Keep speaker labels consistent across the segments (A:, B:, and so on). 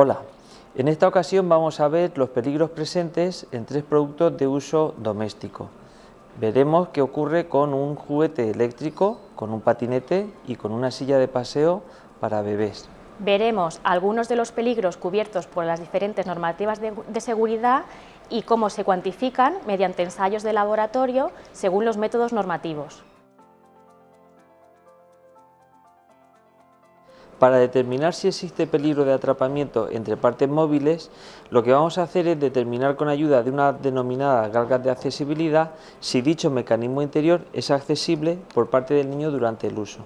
A: Hola, en esta ocasión vamos a ver los peligros presentes en tres productos de uso doméstico. Veremos qué ocurre con un juguete eléctrico, con un patinete y con una silla de paseo para bebés.
B: Veremos algunos de los peligros cubiertos por las diferentes normativas de, seguridad y cómo se cuantifican mediante ensayos de laboratorio según los métodos normativos.
A: Para determinar si existe peligro de atrapamiento entre partes móviles, lo que vamos a hacer es determinar con ayuda de una denominada galga de accesibilidad si dicho mecanismo interior es accesible por parte del niño durante el uso.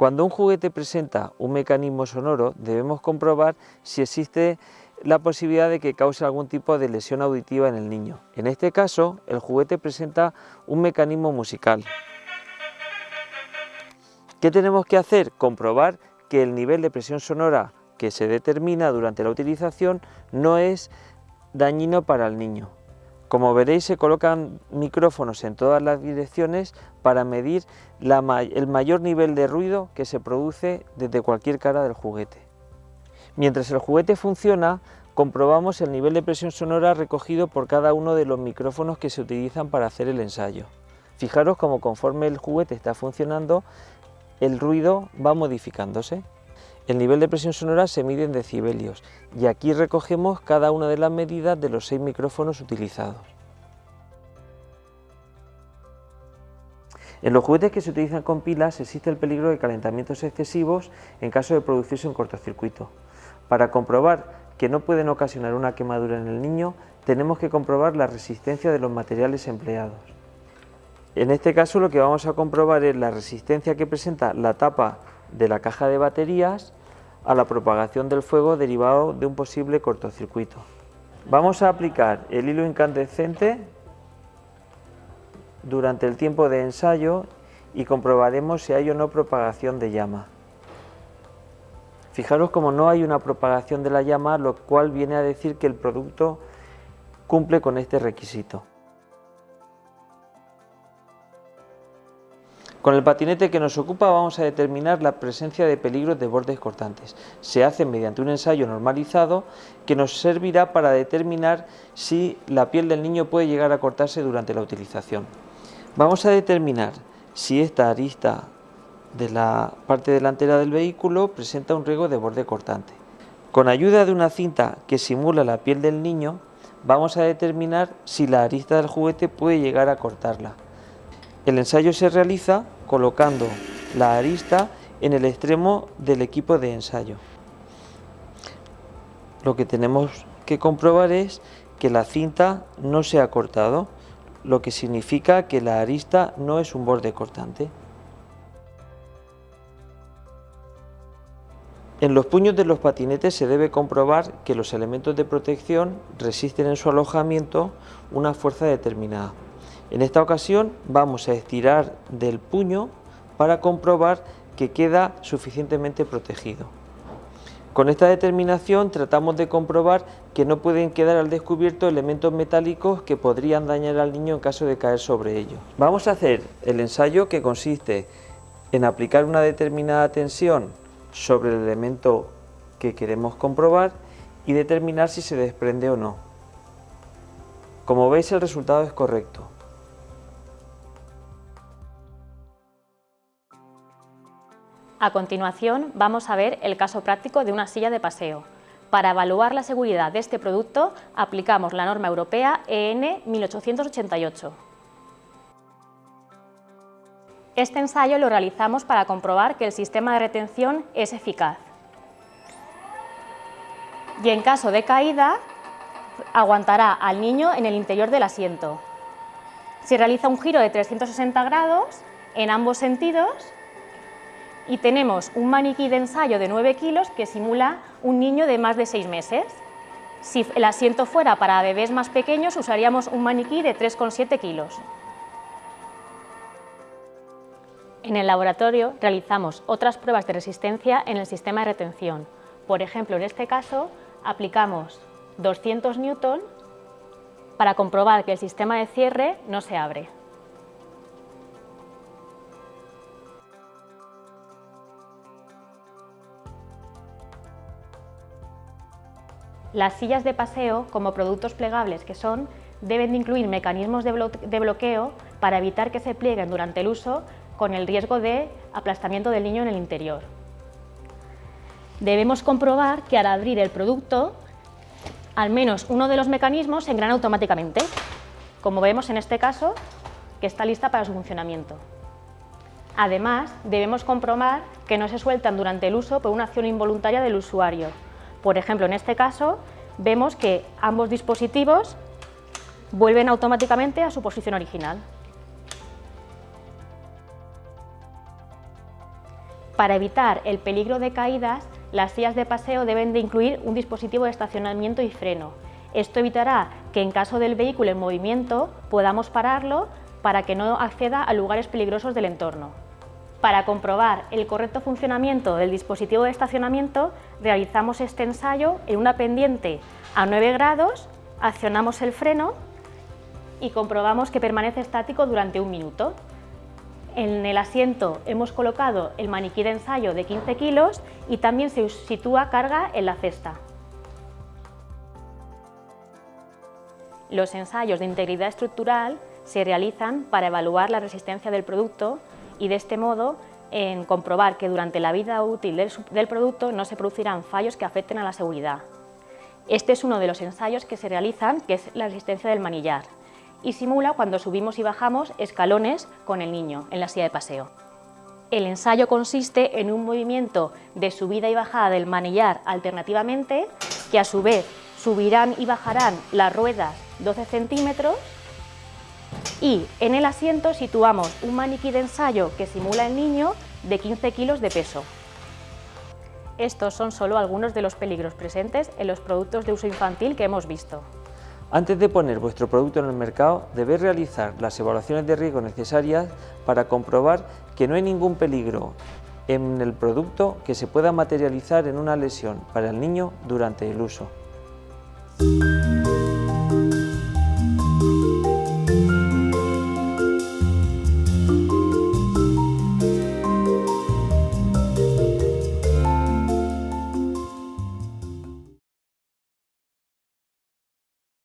A: Cuando un juguete presenta un mecanismo sonoro, debemos comprobar si existe la posibilidad de que cause algún tipo de lesión auditiva en el niño. En este caso, el juguete presenta un mecanismo musical. ¿Qué tenemos que hacer? Comprobar que el nivel de presión sonora que se determina durante la utilización no es dañino para el niño. Como veréis se colocan micrófonos en todas las direcciones para medir el mayor nivel de ruido que se produce desde cualquier cara del juguete. Mientras el juguete funciona, comprobamos el nivel de presión sonora recogido por cada uno de los micrófonos que se utilizan para hacer el ensayo. Fijaros cómo conforme el juguete está funcionando, el ruido va modificándose. El nivel de presión sonora se mide en decibelios y aquí recogemos cada una de las medidas de los seis micrófonos utilizados. En los juguetes que se utilizan con pilas existe el peligro de calentamientos excesivos en caso de producirse un cortocircuito. Para comprobar que no pueden ocasionar una quemadura en el niño, tenemos que comprobar la resistencia de los materiales empleados. En este caso lo que vamos a comprobar es la resistencia que presenta la tapa de la caja de baterías a la propagación del fuego derivado de un posible cortocircuito. Vamos a aplicar el hilo incandescente durante el tiempo de ensayo y comprobaremos si hay o no propagación de llama. Fijaros como no hay una propagación de la llama, lo cual viene a decir que el producto cumple con este requisito. Con el patinete que nos ocupa vamos a determinar la presencia de peligros de bordes cortantes. Se hace mediante un ensayo normalizado que nos servirá para determinar si la piel del niño puede llegar a cortarse durante la utilización. Vamos a determinar si esta arista de la parte delantera del vehículo presenta un riesgo de borde cortante. Con ayuda de una cinta que simula la piel del niño, vamos a determinar si la arista del juguete puede llegar a cortarla. El ensayo se realiza colocando la arista en el extremo del equipo de ensayo. Lo que tenemos que comprobar es que la cinta no se ha cortado, lo que significa que la arista no es un borde cortante. En los puños de los patinetes se debe comprobar que los elementos de protección resisten en su alojamiento una fuerza determinada. En esta ocasión vamos a estirar del puño para comprobar que queda suficientemente protegido. Con esta determinación tratamos de comprobar que no pueden quedar al descubierto elementos metálicos que podrían dañar al niño en caso de caer sobre ellos. Vamos a hacer el ensayo que consiste en aplicar una determinada tensión sobre el elemento que queremos comprobar y determinar si se desprende o no. Como veis el resultado es correcto.
B: A continuación vamos a ver el caso práctico de una silla de paseo. Para evaluar la seguridad de este producto aplicamos la norma europea EN 1888. Este ensayo lo realizamos para comprobar que el sistema de retención es eficaz. Y en caso de caída, aguantará al niño en el interior del asiento. Se realiza un giro de 360 grados en ambos sentidos y tenemos un maniquí de ensayo de 9 kilos que simula un niño de más de 6 meses. Si el asiento fuera para bebés más pequeños, usaríamos un maniquí de 3,7 kilos. En el laboratorio realizamos otras pruebas de resistencia en el sistema de retención. Por ejemplo, en este caso aplicamos 200 newton para comprobar que el sistema de cierre no se abre. Las sillas de paseo, como productos plegables que son, deben de incluir mecanismos de bloqueo para evitar que se plieguen durante el uso con el riesgo de aplastamiento del niño en el interior. Debemos comprobar que al abrir el producto, al menos uno de los mecanismos se engrana automáticamente, como vemos en este caso, que está lista para su funcionamiento. Además, debemos comprobar que no se sueltan durante el uso por una acción involuntaria del usuario, por ejemplo, en este caso, vemos que ambos dispositivos vuelven automáticamente a su posición original. Para evitar el peligro de caídas, las sillas de paseo deben de incluir un dispositivo de estacionamiento y freno. Esto evitará que en caso del vehículo en movimiento podamos pararlo para que no acceda a lugares peligrosos del entorno. Para comprobar el correcto funcionamiento del dispositivo de estacionamiento, realizamos este ensayo en una pendiente a 9 grados, accionamos el freno y comprobamos que permanece estático durante un minuto. En el asiento hemos colocado el maniquí de ensayo de 15 kilos y también se sitúa carga en la cesta. Los ensayos de integridad estructural se realizan para evaluar la resistencia del producto y de este modo en comprobar que durante la vida útil del, producto no se producirán fallos que afecten a la seguridad. Este es uno de los ensayos que se realizan, que es la resistencia del manillar, y simula cuando subimos y bajamos escalones con el niño en la silla de paseo. El ensayo consiste en un movimiento de subida y bajada del manillar alternativamente, que a su vez subirán y bajarán las ruedas 12 centímetros y en el asiento situamos un maniquí de ensayo que simula el niño de 15 kilos de peso. Estos son solo algunos de los peligros presentes en los productos de uso infantil que hemos visto.
A: Antes de poner vuestro producto en el mercado, debéis realizar las evaluaciones de riesgo necesarias para comprobar que no hay ningún peligro en el producto que se pueda materializar en una lesión para el niño durante el uso.